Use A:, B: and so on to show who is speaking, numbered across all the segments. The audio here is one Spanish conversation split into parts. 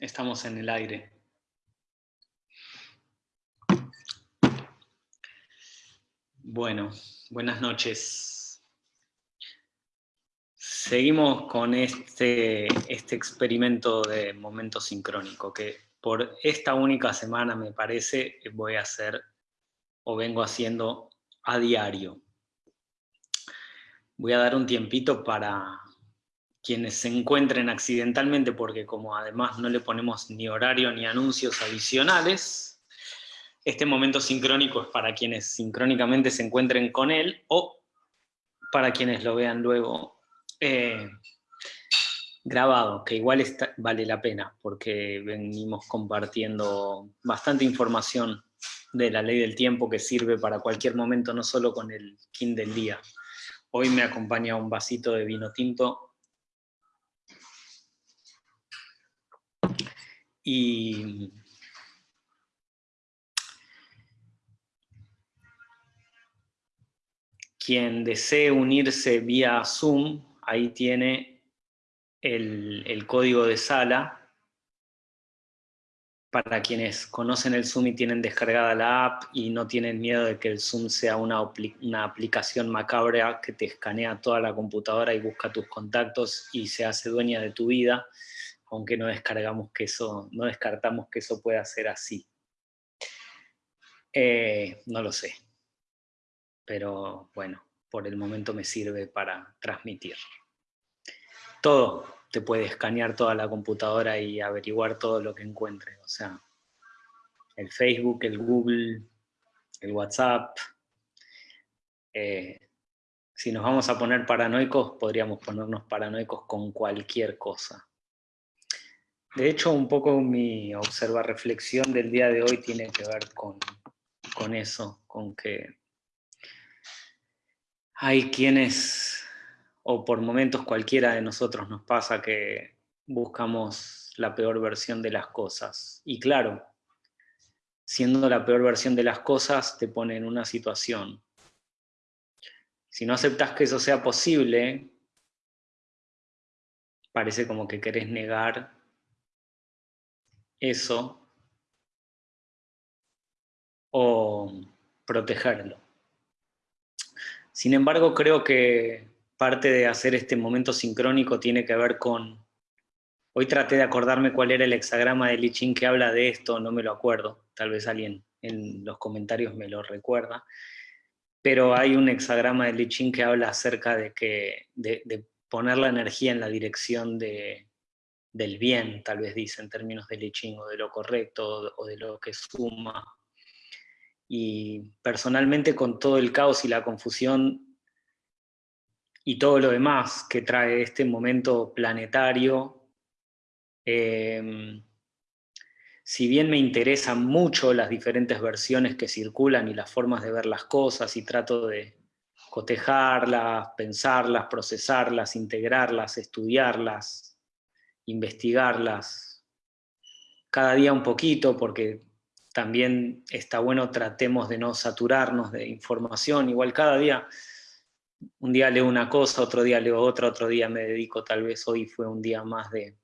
A: Estamos en el aire. Bueno, buenas noches. Seguimos con este, este experimento de momento sincrónico, que por esta única semana me parece voy a hacer o vengo haciendo a diario. Voy a dar un tiempito para quienes se encuentren accidentalmente, porque como además no le ponemos ni horario ni anuncios adicionales, este momento sincrónico es para quienes sincrónicamente se encuentren con él, o para quienes lo vean luego eh, grabado, que igual vale la pena, porque venimos compartiendo bastante información de la ley del tiempo que sirve para cualquier momento, no solo con el kin del día. Hoy me acompaña un vasito de vino tinto Y quien desee unirse vía Zoom, ahí tiene el, código de sala. Para quienes conocen el Zoom y tienen descargada la app y no tienen miedo de que el Zoom sea una, aplicación macabra que te escanea toda la computadora y busca tus contactos y se hace dueña de tu vida, aunque no descargamos que eso, no descartamos que eso pueda ser así. Eh, no lo sé, pero bueno, por el momento me sirve para transmitir. Todo, te puede escanear toda la computadora y averiguar todo lo que encuentre, o sea, el Facebook, el Google, el WhatsApp. Eh, si nos vamos a poner paranoicos, podríamos ponernos paranoicos con cualquier cosa. De hecho, un poco mi observa reflexión del día de hoy tiene que ver con, con eso, con que hay quienes, o por momentos cualquiera de nosotros nos pasa que buscamos la peor versión de las cosas. Y claro, siendo la peor versión de las cosas, te pone en una situación. Si no aceptas que eso sea posible, parece como que querés negar eso o protegerlo. Sin embargo, creo que parte de hacer este momento sincrónico tiene que ver con... Hoy traté de acordarme cuál era el hexagrama de Lichín que habla de esto, no me lo acuerdo, tal vez alguien en los comentarios me lo recuerda, pero hay un hexagrama de Lichín que habla acerca de, que, de poner la energía en la dirección de, del bien, tal vez dice, en términos de liching, o de lo correcto, o de lo que suma. Y personalmente con todo el caos y la confusión y todo lo demás que trae este momento planetario, em, si bien me interesan mucho las diferentes versiones que circulan y las formas de ver las cosas y trato de cotejarlas, pensarlas, procesarlas, integrarlas, estudiarlas, investigarlas cada día un poquito, porque también está bueno tratemos de no saturarnos de información, igual cada día, un día leo una cosa, otro día leo otra, otro día me dedico, tal vez hoy fue un día más de,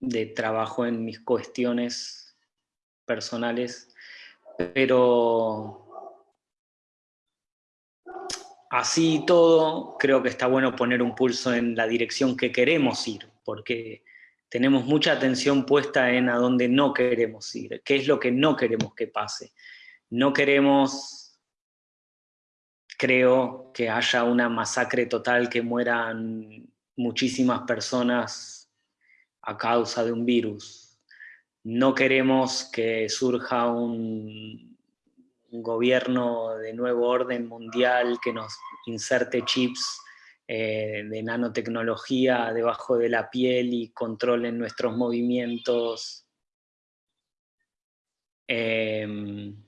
A: de trabajo en mis cuestiones personales, pero así todo, creo que está bueno poner un pulso en la dirección que queremos ir, porque tenemos mucha atención puesta en a dónde no queremos ir, qué es lo que no queremos que pase. No queremos, creo, que haya una masacre total, que mueran muchísimas personas a causa de un virus. No queremos que surja un gobierno de nuevo orden mundial que nos inserte chips eh, de nanotecnología debajo de la piel y controlen nuestros movimientos. Em,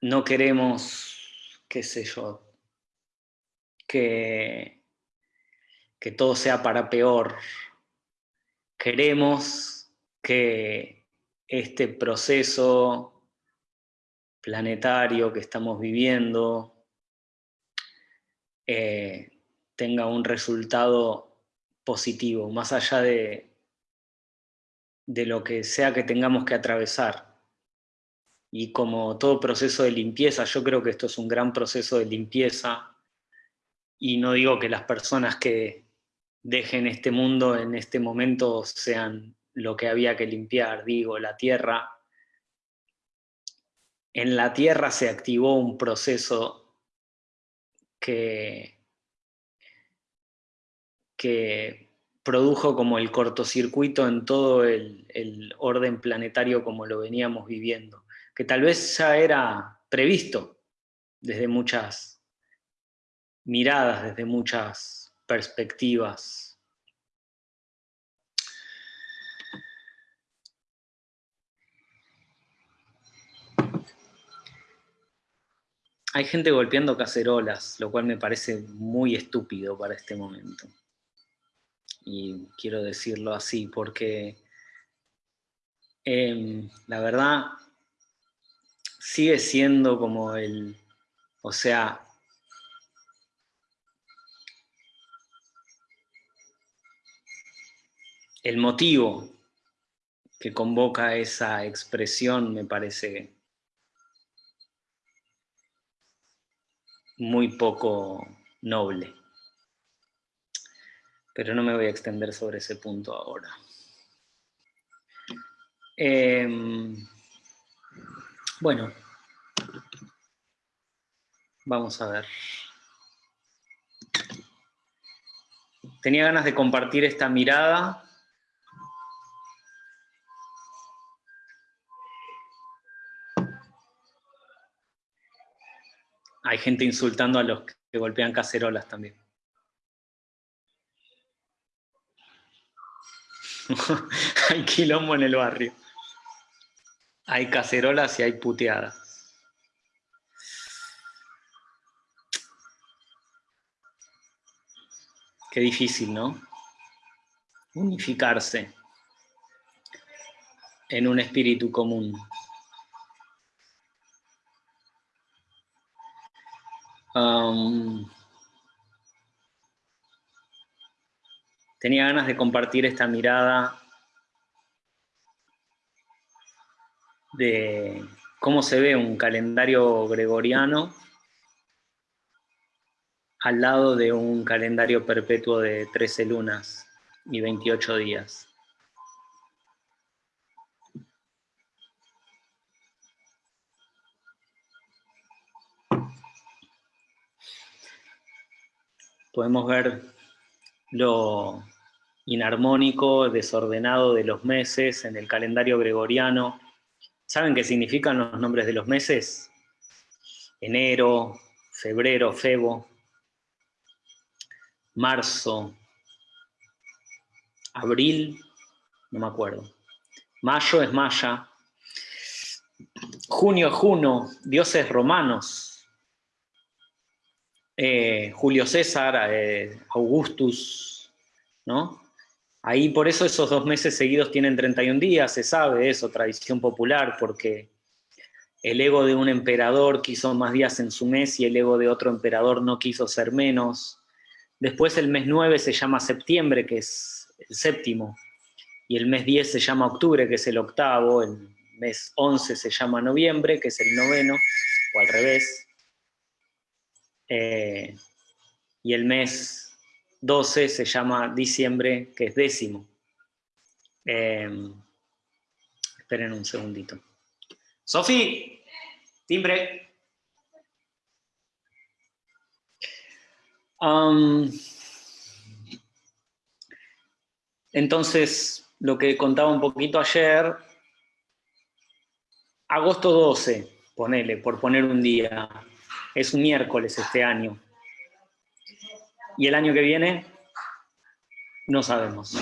A: no queremos qué sé yo, que, que todo sea para peor. Queremos que este proceso planetario que estamos viviendo eh, tenga un resultado positivo, más allá de, de lo que sea que tengamos que atravesar. Y como todo proceso de limpieza, yo creo que esto es un gran proceso de limpieza, y no digo que las personas que dejen este mundo en este momento sean lo que había que limpiar, digo, la tierra. En la tierra se activó un proceso que, que produjo como el cortocircuito en todo el, el orden planetario como lo veníamos viviendo, que tal vez ya era previsto desde muchas miradas desde muchas perspectivas. Hay gente golpeando cacerolas, lo cual me parece muy estúpido para este momento. Y quiero decirlo así, porque em, la verdad sigue siendo como el, o sea, el motivo que convoca esa expresión me parece muy poco noble. Pero no me voy a extender sobre ese punto ahora. Em, bueno, vamos a ver. Tenía ganas de compartir esta mirada hay gente insultando a los que golpean cacerolas también. hay quilombo en el barrio. Hay cacerolas y hay puteadas. Qué difícil, ¿no? Unificarse en un espíritu común. tenía ganas de compartir esta mirada de cómo se ve un calendario gregoriano al lado de un calendario perpetuo de 13 lunas y 28 días. podemos ver lo inarmónico, desordenado de los meses en el calendario gregoriano. ¿Saben qué significan los nombres de los meses? Enero, febrero, febo, marzo, abril, no me acuerdo. Mayo es Maya. Junio es Juno, dioses romanos, eh, Julio César, eh, Augustus, ¿no? Ahí por eso esos dos meses seguidos tienen 31 días, se sabe eso, tradición popular, porque el ego de un emperador quiso más días en su mes y el ego de otro emperador no quiso ser menos. Después el mes 9 se llama septiembre, que es el séptimo, y el mes 10 se llama octubre, que es el octavo, el mes 11 se llama noviembre, que es el noveno, o al revés, eh, y el mes 12 se llama diciembre, que es décimo. Em, esperen un segundito. Sofi, timbre. entonces, lo que contaba un poquito ayer, agosto 12, ponele, por poner un día, es un miércoles este año. Y el año que viene, no sabemos.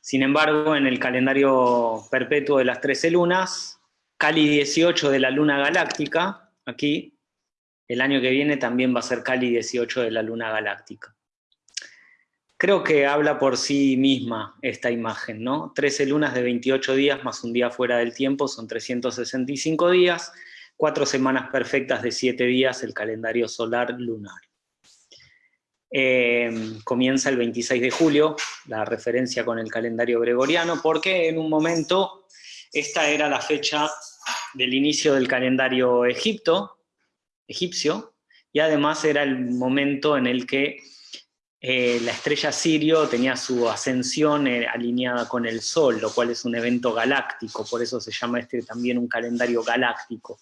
A: Sin embargo, en el calendario perpetuo de las 13 lunas, Cali 18 de la luna galáctica, aquí, el año que viene también va a ser Cali 18 de la luna galáctica. Creo que habla por sí misma esta imagen, ¿no? 13 lunas de 28 días más un día fuera del tiempo son 365 días, cuatro semanas perfectas de 7 días el calendario solar lunar. Eh, comienza el 26 de julio, la referencia con el calendario gregoriano, porque en un momento esta era la fecha del inicio del calendario Egipto, egipcio, y además era el momento en el que eh, la estrella Sirio tenía su ascensión eh, alineada con el Sol, lo cual es un evento galáctico, por eso se llama este también un calendario galáctico.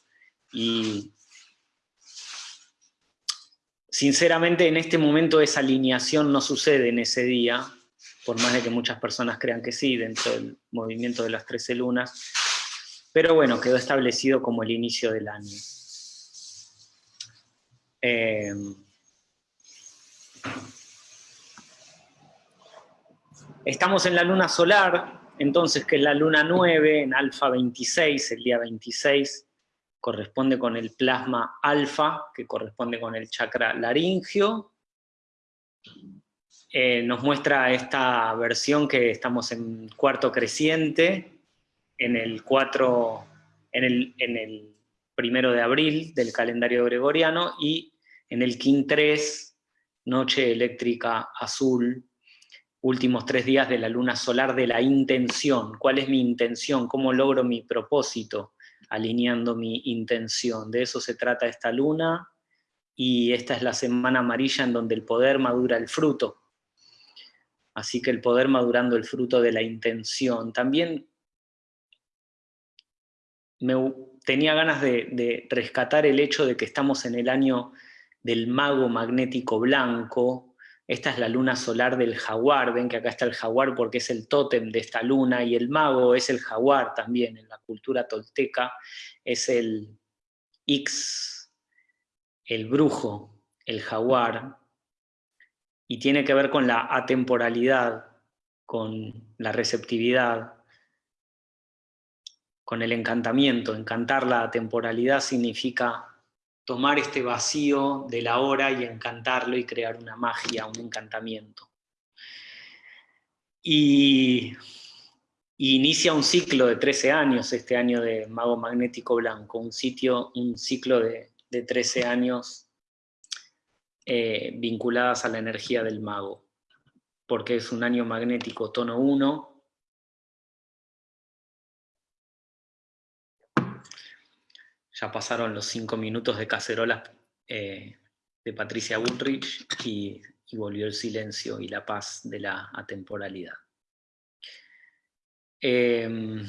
A: Sinceramente en este momento esa alineación no sucede en ese día, por más de que muchas personas crean que sí, dentro del movimiento de las 13 lunas, pero bueno, quedó establecido como el inicio del año. Eh, estamos en la luna solar, entonces que es la luna 9, en alfa 26, el día 26, corresponde con el plasma alfa, que corresponde con el chakra laringio. Eh, nos muestra esta versión que estamos en cuarto creciente, en el 4, en el, en el primero de abril del calendario gregoriano, y en el King 3, noche eléctrica azul, últimos tres días de la luna solar de la intención. ¿Cuál es mi intención? ¿Cómo logro mi propósito? Alineando mi intención. De eso se trata esta luna, y esta es la semana amarilla en donde el poder madura el fruto. Así que el poder madurando el fruto de la intención. También me tenía ganas de, rescatar el hecho de que estamos en el año del mago magnético blanco, esta es la luna solar del jaguar, ven que acá está el jaguar porque es el tótem de esta luna, y el mago es el jaguar también, en la cultura tolteca es el X, el brujo, el jaguar, y tiene que ver con la atemporalidad, con la receptividad, con el encantamiento. Encantar la temporalidad significa tomar este vacío de la hora y encantarlo y crear una magia, un encantamiento. Y, inicia un ciclo de 13 años, este año de Mago Magnético Blanco, un, sitio, un ciclo de, 13 años eh, vinculadas a la energía del mago, porque es un año magnético tono 1, Ya pasaron los cinco minutos de cacerolas eh, de Patricia Bullrich y, volvió el silencio y la paz de la atemporalidad. Em,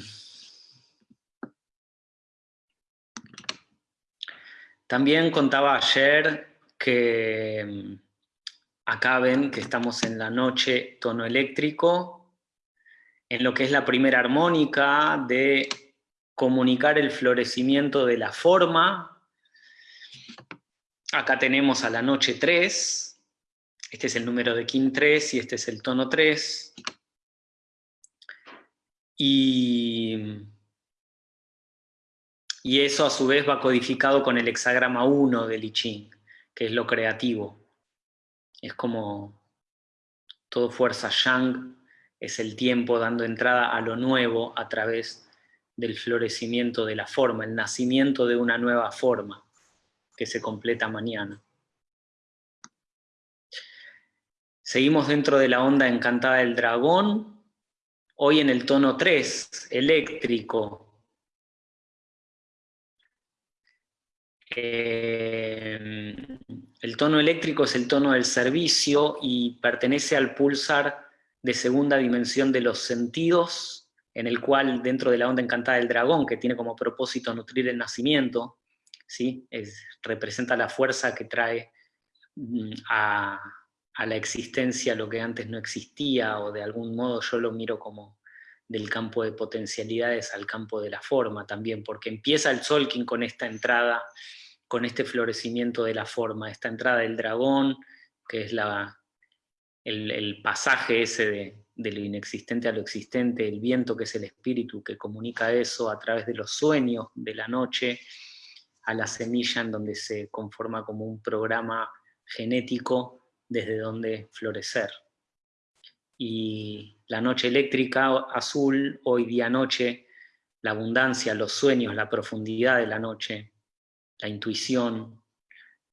A: también contaba ayer que em, acá ven que estamos en la noche tono eléctrico, en lo que es la primera armónica de comunicar el florecimiento de la forma. Acá tenemos a la noche 3, este es el número de Kim 3 y este es el tono 3. Y, y eso a su vez va codificado con el hexagrama 1 del I Ching, que es lo creativo. Es como todo fuerza Yang, es el tiempo dando entrada a lo nuevo a través del florecimiento de la forma, el nacimiento de una nueva forma que se completa mañana. Seguimos dentro de la onda encantada del dragón, hoy en el tono 3, eléctrico. Eh, el tono eléctrico es el tono del servicio y pertenece al pulsar de segunda dimensión de los sentidos, en el cual dentro de la onda encantada del dragón, que tiene como propósito nutrir el nacimiento, ¿sí? representa la fuerza que trae mm, a, la existencia lo que antes no existía, o de algún modo yo lo miro como del campo de potencialidades al campo de la forma también, porque empieza el Solkin con esta entrada, con este florecimiento de la forma, esta entrada del dragón, que es la, el pasaje ese de, de lo inexistente a lo existente, el viento que es el espíritu que comunica eso a través de los sueños de la noche, a la semilla en donde se conforma como un programa genético desde donde florecer. Y la noche eléctrica azul, hoy día noche, la abundancia, los sueños, la profundidad de la noche, la intuición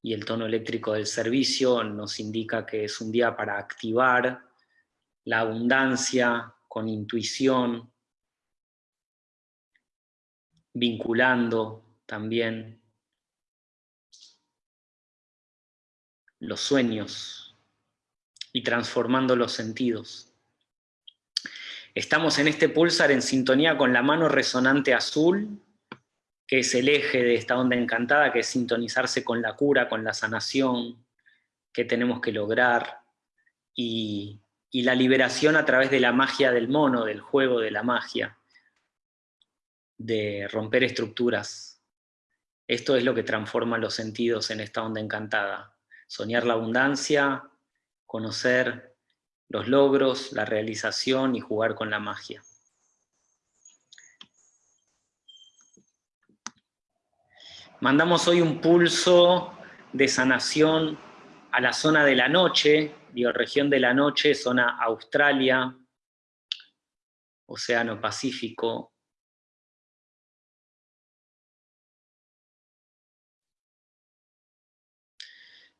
A: y el tono eléctrico del servicio nos indica que es un día para activar la abundancia con intuición, vinculando también los sueños y transformando los sentidos. Estamos en este pulsar en sintonía con la mano resonante azul, que es el eje de esta onda encantada, que es sintonizarse con la cura, con la sanación que tenemos que lograr, y, y la liberación a través de la magia del mono, del juego de la magia, de romper estructuras. Esto es lo que transforma los sentidos en esta onda encantada. Soñar la abundancia, conocer los logros, la realización y jugar con la magia. Mandamos hoy un pulso de sanación a la zona de la noche, bioregión de la noche, zona Australia, Océano Pacífico.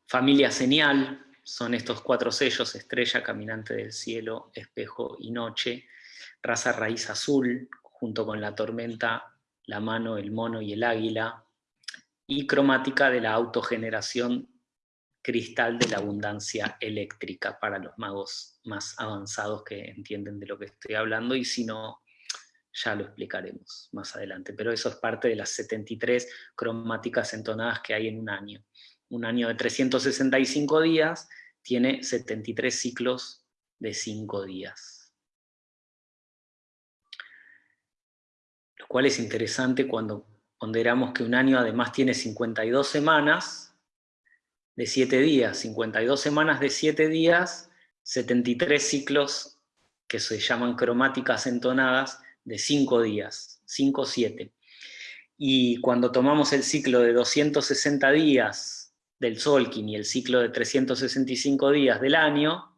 A: Familia señal, son estos cuatro sellos, estrella, caminante del cielo, espejo y noche, raza raíz azul, junto con la tormenta, la mano, el mono y el águila, y cromática de la autogeneración cristal de la abundancia eléctrica para los magos más avanzados que entienden de lo que estoy hablando, y si no, ya lo explicaremos más adelante. Pero eso es parte de las 73 cromáticas entonadas que hay en un año. Un año de 365 días tiene 73 ciclos de 5 días. Lo cual es interesante cuando ponderamos que un año además tiene 52 semanas, de 7 días, 52 semanas de 7 días, 73 ciclos que se llaman cromáticas entonadas de 5 días, 5-7. Y cuando tomamos el ciclo de 260 días del Solkin y el ciclo de 365 días del año,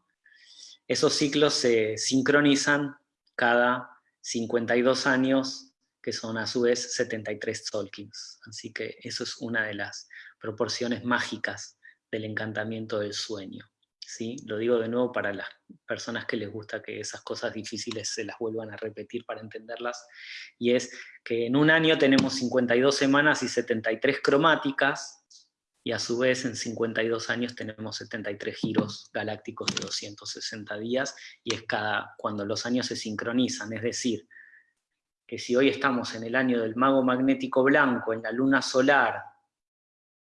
A: esos ciclos se sincronizan cada 52 años, que son a su vez 73 Solkins. Así que eso es una de las proporciones mágicas del encantamiento del sueño. ¿sí? Lo digo de nuevo para las personas que les gusta que esas cosas difíciles se las vuelvan a repetir para entenderlas, y es que en un año tenemos 52 semanas y 73 cromáticas, y a su vez en 52 años tenemos 73 giros galácticos de 260 días, y es cada, cuando los años se sincronizan, es decir, que si hoy estamos en el año del mago magnético blanco, en la luna solar,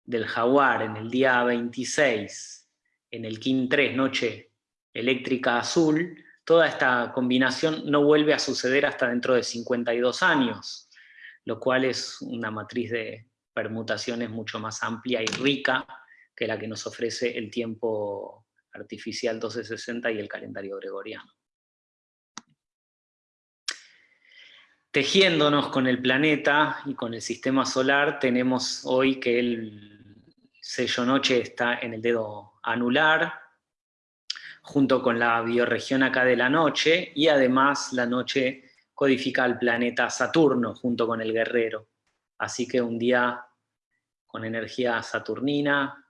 A: del jaguar en el día 26, en el King 3, noche eléctrica azul, toda esta combinación no vuelve a suceder hasta dentro de 52 años, lo cual es una matriz de permutaciones mucho más amplia y rica que la que nos ofrece el tiempo artificial 1260 y el calendario gregoriano. Tejiéndonos con el planeta y con el sistema solar, tenemos hoy que el sello noche está en el dedo anular, junto con la bioregión acá de la noche, y además la noche codifica al planeta Saturno junto con el guerrero. Así que un día con energía saturnina,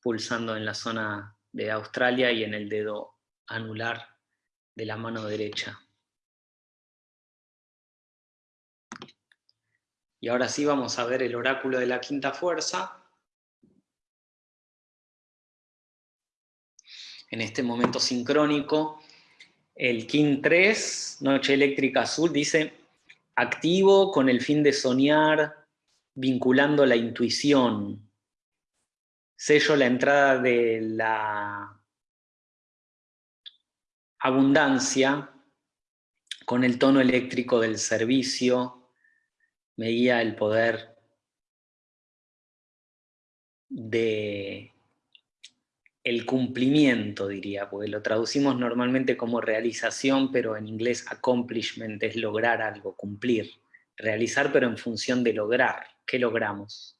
A: pulsando en la zona de Australia y en el dedo anular de la mano derecha. Y ahora sí vamos a ver el oráculo de la quinta fuerza, en este momento sincrónico. El King 3, Noche Eléctrica Azul, dice, activo con el fin de soñar, vinculando la intuición. Sello la entrada de la abundancia con el tono eléctrico del servicio, me guía el poder de el cumplimiento, diría, porque lo traducimos normalmente como realización, pero en inglés accomplishment es lograr algo, cumplir. Realizar, pero en función de lograr. ¿Qué logramos?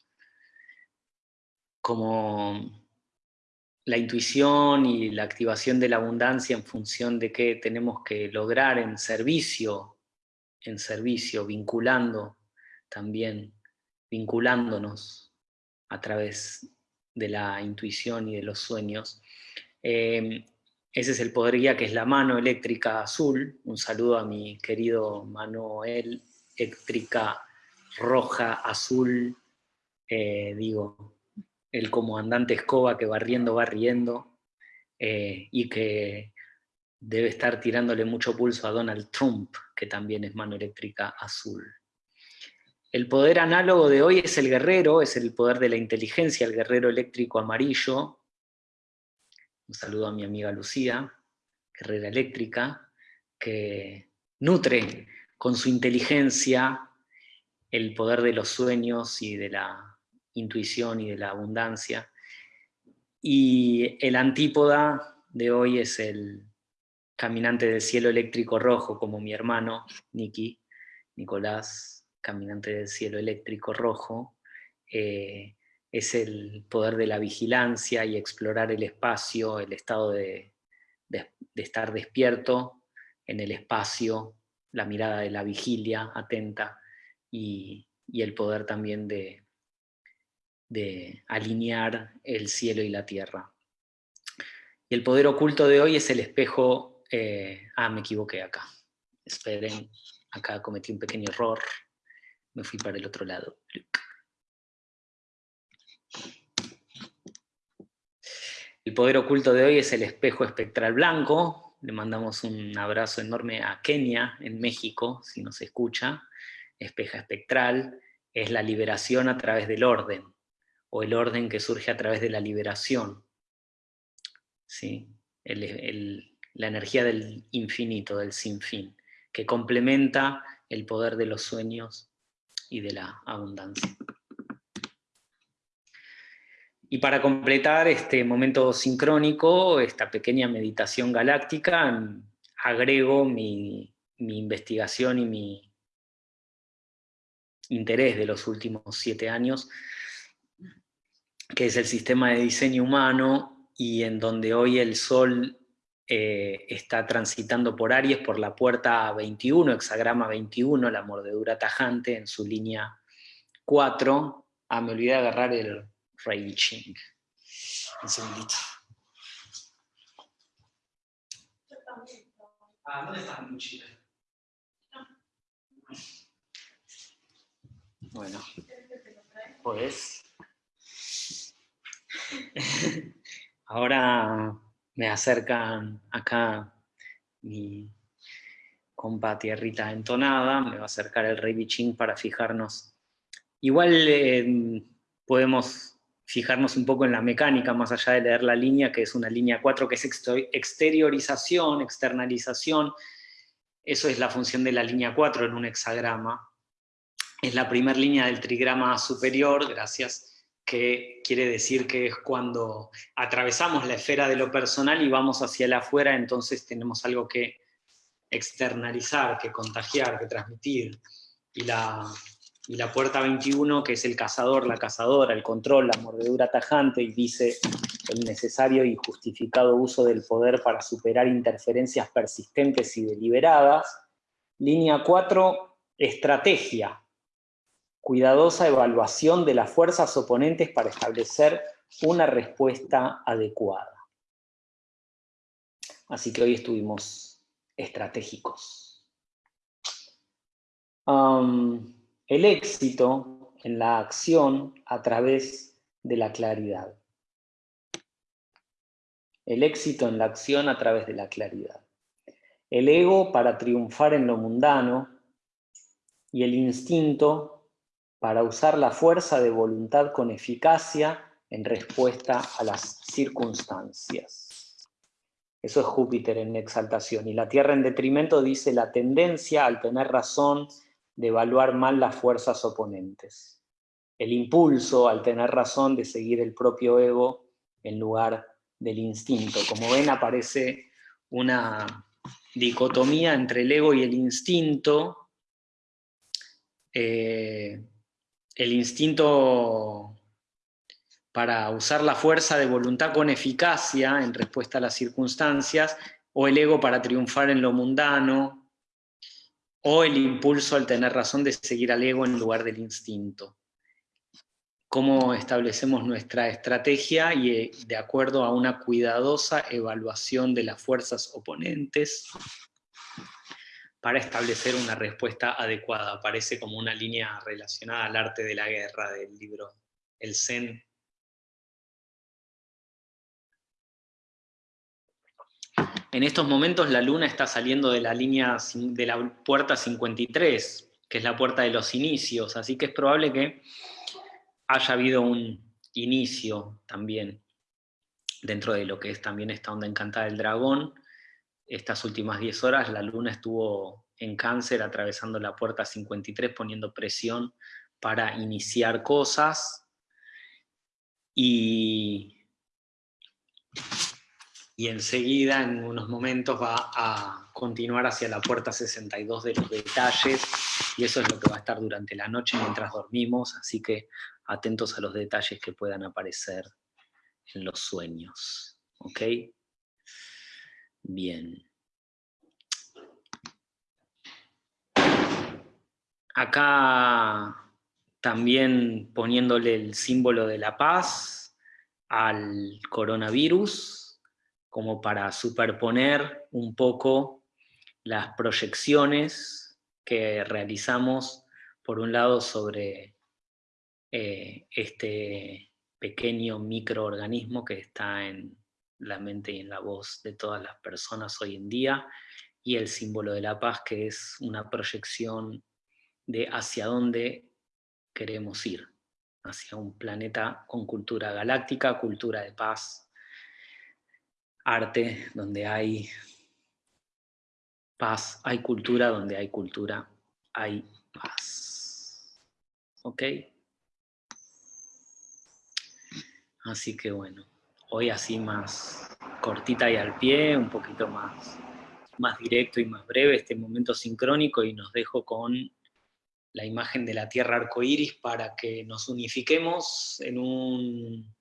A: como la intuición y la activación de la abundancia en función de qué tenemos que lograr en servicio, en servicio, vinculando también, vinculándonos a través de la intuición y de los sueños. Eh, ese es el poder guía que es la mano eléctrica azul. Un saludo a mi querido Manuel, eléctrica roja, azul, eh, digo, el comandante Escoba que va riendo, va riendo, eh, y que debe estar tirándole mucho pulso a Donald Trump, que también es mano eléctrica azul. El poder análogo de hoy es el guerrero, es el poder de la inteligencia, el guerrero eléctrico amarillo. Un saludo a mi amiga Lucía, guerrera eléctrica, que nutre con su inteligencia el poder de los sueños y de la intuición y de la abundancia. Y el antípoda de hoy es el caminante del cielo eléctrico rojo, como mi hermano, Niki, Nicolás, caminante del cielo eléctrico rojo, eh, es el poder de la vigilancia y explorar el espacio, el estado de, estar despierto en el espacio, la mirada de la vigilia atenta y el poder también de, alinear el cielo y la tierra. Y el poder oculto de hoy es el espejo... Eh, ah, me equivoqué acá. Esperen, acá cometí un pequeño error. Me fui para el otro lado. El poder oculto de hoy es el espejo espectral blanco. Le mandamos un abrazo enorme a Kenia, en México, si nos escucha. Espeja espectral es la liberación a través del orden o el orden que surge a través de la liberación. ¿sí? la energía del infinito, del sinfín, que complementa el poder de los sueños y de la abundancia. Y para completar este momento sincrónico, esta pequeña meditación galáctica, agrego mi, mi investigación y mi interés de los últimos siete años que es el sistema de diseño humano y en donde hoy el Sol eh, está transitando por Aries por la puerta 21, hexagrama 21, la mordedura tajante en su línea 4. Ah, me olvidé de agarrar el Rey Ching. Un segundito. Ah, ¿dónde está mi mochila? Bueno, pues Ahora me acercan acá mi compa Tierrita Entonada, me va a acercar el Rey Bichín para fijarnos. Igual em, podemos fijarnos un poco en la mecánica, más allá de leer la línea, que es una línea 4, que es exteriorización, externalización. Eso es la función de la línea 4 en un hexagrama. Es la primera línea del trigrama superior, gracias que quiere decir que es cuando atravesamos la esfera de lo personal y vamos hacia el afuera, entonces tenemos algo que externalizar, que contagiar, que transmitir. Y la, y la puerta 21, que es el cazador, la cazadora, el control, la mordedura tajante, y dice el necesario y justificado uso del poder para superar interferencias persistentes y deliberadas. Línea 4, estrategia, cuidadosa evaluación de las fuerzas oponentes para establecer una respuesta adecuada. Así que hoy estuvimos estratégicos. el éxito en la acción a través de la claridad. El éxito en la acción a través de la claridad. El ego para triunfar en lo mundano y el instinto para usar la fuerza de voluntad con eficacia en respuesta a las circunstancias. Eso es Júpiter en exaltación. Y la Tierra en detrimento dice la tendencia al tener razón de evaluar mal las fuerzas oponentes. El impulso al tener razón de seguir el propio ego en lugar del instinto. Como ven aparece una dicotomía entre el ego y el instinto, eh, el instinto para usar la fuerza de voluntad con eficacia en respuesta a las circunstancias, o el ego para triunfar en lo mundano, o el impulso al tener razón de seguir al ego en lugar del instinto. Cómo establecemos nuestra estrategia y eh, de acuerdo a una cuidadosa evaluación de las fuerzas oponentes, para establecer una respuesta adecuada. Aparece como una línea relacionada al arte de la guerra del libro El Zen. En estos momentos la luna está saliendo de la línea de la puerta 53, que es la puerta de los inicios, así que es probable que haya habido un inicio también dentro de lo que es también esta onda encantada del dragón, estas últimas 10 horas la luna estuvo en cáncer atravesando la puerta 53 poniendo presión para iniciar cosas y, y enseguida en unos momentos va a continuar hacia la puerta 62 de los detalles y eso es lo que va a estar durante la noche mientras dormimos, así que atentos a los detalles que puedan aparecer en los sueños. ¿Ok? Bien. Acá también poniéndole el símbolo de la paz al coronavirus, como para superponer un poco las proyecciones que realizamos, por un lado, sobre eh, este pequeño microorganismo que está en la mente y en la voz de todas las personas hoy en día, y el símbolo de la paz, que es una proyección de hacia dónde queremos ir, hacia un planeta con cultura galáctica, cultura de paz, arte, donde hay paz, hay cultura, donde hay cultura, hay paz. ¿Ok? Así que bueno hoy así más cortita y al pie, un poquito más, más directo y más breve este momento sincrónico y nos dejo con la imagen de la tierra arcoíris para que nos unifiquemos en un,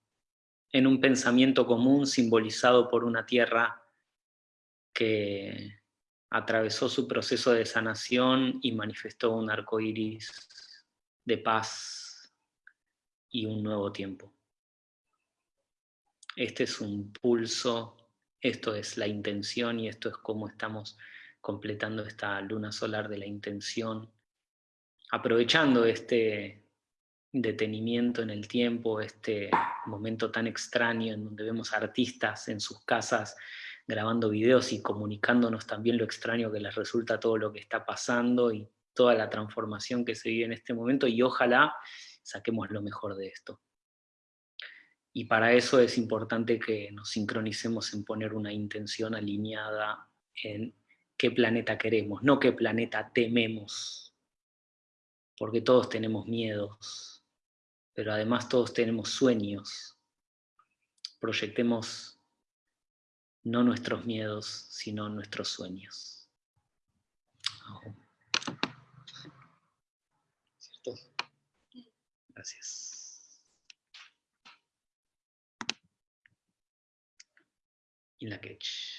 A: en un pensamiento común simbolizado por una tierra que atravesó su proceso de sanación y manifestó un arco iris de paz y un nuevo tiempo. Este es un pulso, esto es la intención y esto es cómo estamos completando esta luna solar de la intención, aprovechando este detenimiento en el tiempo, este momento tan extraño en donde vemos artistas en sus casas grabando videos y comunicándonos también lo extraño que les resulta todo lo que está pasando y toda la transformación que se vive en este momento y ojalá saquemos lo mejor de esto. Y para eso es importante que nos sincronicemos en poner una intención alineada en qué planeta queremos, no qué planeta tememos. Porque todos tenemos miedos, pero además todos tenemos sueños. Proyectemos no nuestros miedos, sino nuestros sueños. ¿Cierto? Gracias. Luggage.